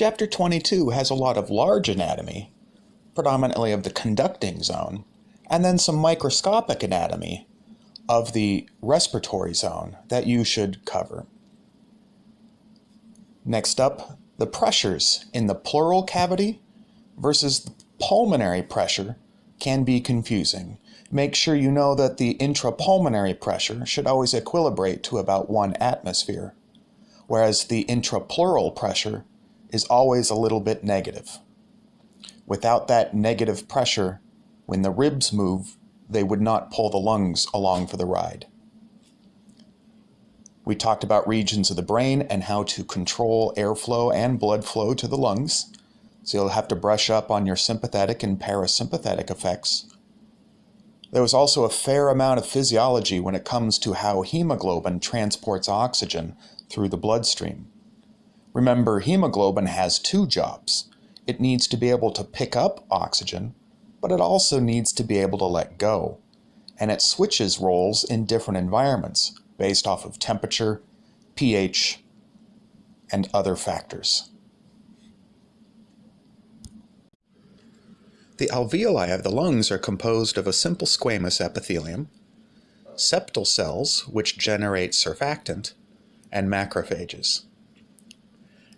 Chapter 22 has a lot of large anatomy, predominantly of the conducting zone, and then some microscopic anatomy of the respiratory zone that you should cover. Next up, the pressures in the pleural cavity versus the pulmonary pressure can be confusing. Make sure you know that the intrapulmonary pressure should always equilibrate to about one atmosphere, whereas the intrapleural pressure is always a little bit negative. Without that negative pressure, when the ribs move, they would not pull the lungs along for the ride. We talked about regions of the brain and how to control airflow and blood flow to the lungs. So you'll have to brush up on your sympathetic and parasympathetic effects. There was also a fair amount of physiology when it comes to how hemoglobin transports oxygen through the bloodstream. Remember, hemoglobin has two jobs. It needs to be able to pick up oxygen, but it also needs to be able to let go. And it switches roles in different environments based off of temperature, pH, and other factors. The alveoli of the lungs are composed of a simple squamous epithelium, septal cells, which generate surfactant, and macrophages.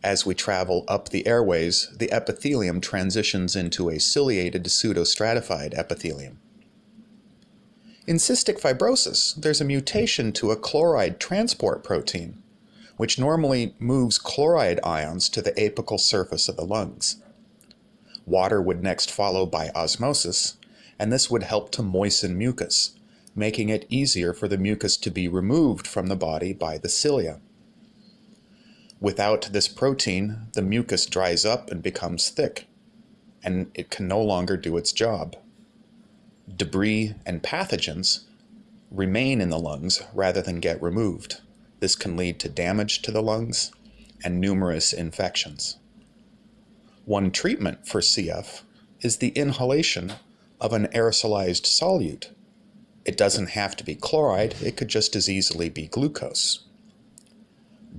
As we travel up the airways, the epithelium transitions into a ciliated pseudostratified epithelium. In cystic fibrosis, there's a mutation to a chloride transport protein, which normally moves chloride ions to the apical surface of the lungs. Water would next follow by osmosis, and this would help to moisten mucus, making it easier for the mucus to be removed from the body by the cilia. Without this protein, the mucus dries up and becomes thick, and it can no longer do its job debris and pathogens remain in the lungs rather than get removed. This can lead to damage to the lungs and numerous infections. One treatment for CF is the inhalation of an aerosolized solute. It doesn't have to be chloride, it could just as easily be glucose.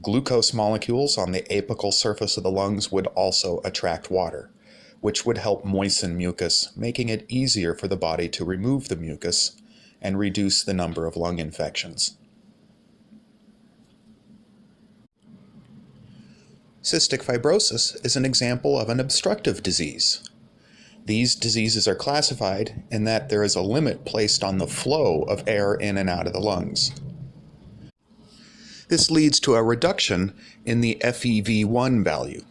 Glucose molecules on the apical surface of the lungs would also attract water which would help moisten mucus, making it easier for the body to remove the mucus and reduce the number of lung infections. Cystic fibrosis is an example of an obstructive disease. These diseases are classified in that there is a limit placed on the flow of air in and out of the lungs. This leads to a reduction in the FEV1 value.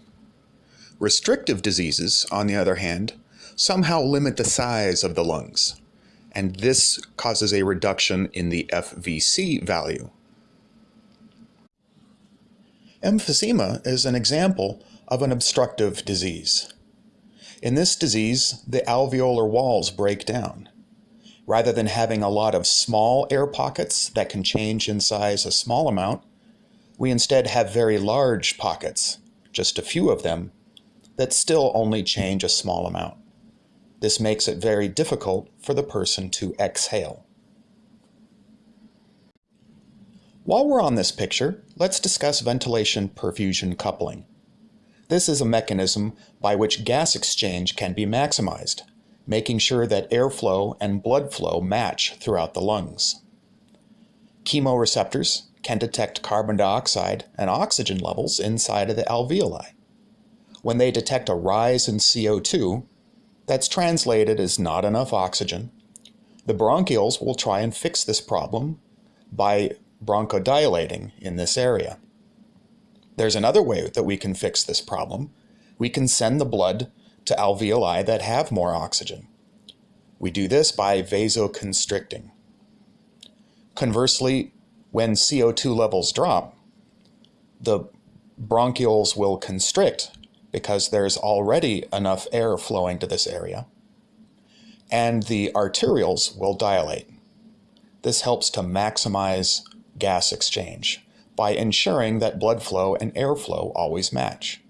Restrictive diseases, on the other hand, somehow limit the size of the lungs, and this causes a reduction in the FVC value. Emphysema is an example of an obstructive disease. In this disease, the alveolar walls break down. Rather than having a lot of small air pockets that can change in size a small amount, we instead have very large pockets, just a few of them, that still only change a small amount. This makes it very difficult for the person to exhale. While we're on this picture, let's discuss ventilation perfusion coupling. This is a mechanism by which gas exchange can be maximized, making sure that airflow and blood flow match throughout the lungs. Chemoreceptors can detect carbon dioxide and oxygen levels inside of the alveoli when they detect a rise in CO2 that's translated as not enough oxygen, the bronchioles will try and fix this problem by bronchodilating in this area. There's another way that we can fix this problem. We can send the blood to alveoli that have more oxygen. We do this by vasoconstricting. Conversely, when CO2 levels drop, the bronchioles will constrict because there's already enough air flowing to this area. And the arterioles will dilate. This helps to maximize gas exchange by ensuring that blood flow and airflow always match.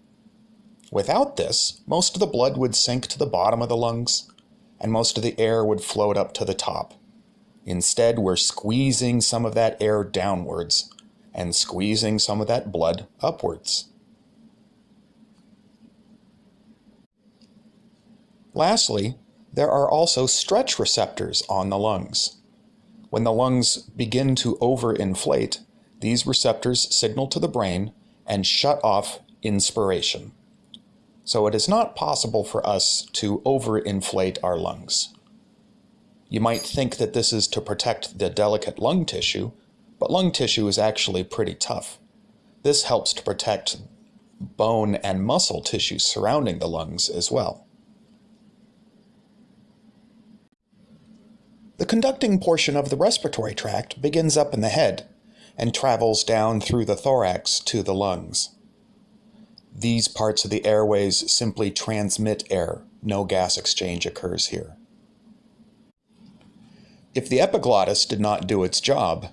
Without this, most of the blood would sink to the bottom of the lungs and most of the air would float up to the top. Instead, we're squeezing some of that air downwards and squeezing some of that blood upwards. Lastly, there are also stretch receptors on the lungs. When the lungs begin to overinflate, these receptors signal to the brain and shut off inspiration. So it is not possible for us to overinflate our lungs. You might think that this is to protect the delicate lung tissue, but lung tissue is actually pretty tough. This helps to protect bone and muscle tissue surrounding the lungs as well. The conducting portion of the respiratory tract begins up in the head and travels down through the thorax to the lungs. These parts of the airways simply transmit air. No gas exchange occurs here. If the epiglottis did not do its job,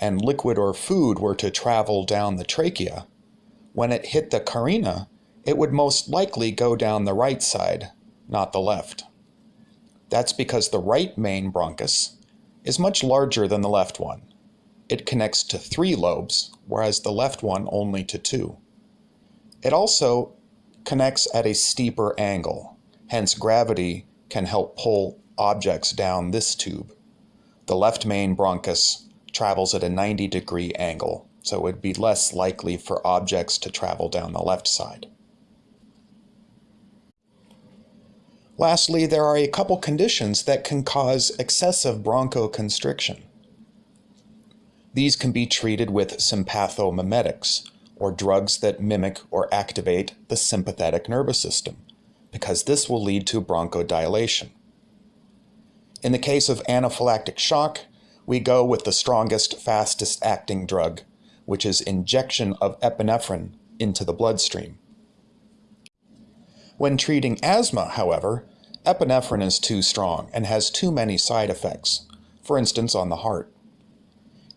and liquid or food were to travel down the trachea, when it hit the carina, it would most likely go down the right side, not the left. That's because the right main bronchus is much larger than the left one. It connects to three lobes, whereas the left one only to two. It also connects at a steeper angle, hence gravity can help pull objects down this tube. The left main bronchus travels at a 90 degree angle, so it would be less likely for objects to travel down the left side. Lastly, there are a couple conditions that can cause excessive bronchoconstriction. These can be treated with sympathomimetics, or drugs that mimic or activate the sympathetic nervous system, because this will lead to bronchodilation. In the case of anaphylactic shock, we go with the strongest, fastest acting drug, which is injection of epinephrine into the bloodstream. When treating asthma, however, epinephrine is too strong and has too many side effects, for instance on the heart.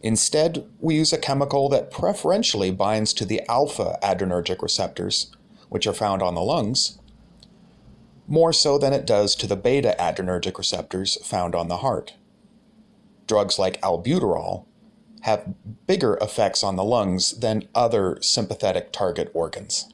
Instead, we use a chemical that preferentially binds to the alpha adrenergic receptors, which are found on the lungs, more so than it does to the beta adrenergic receptors found on the heart. Drugs like albuterol have bigger effects on the lungs than other sympathetic target organs.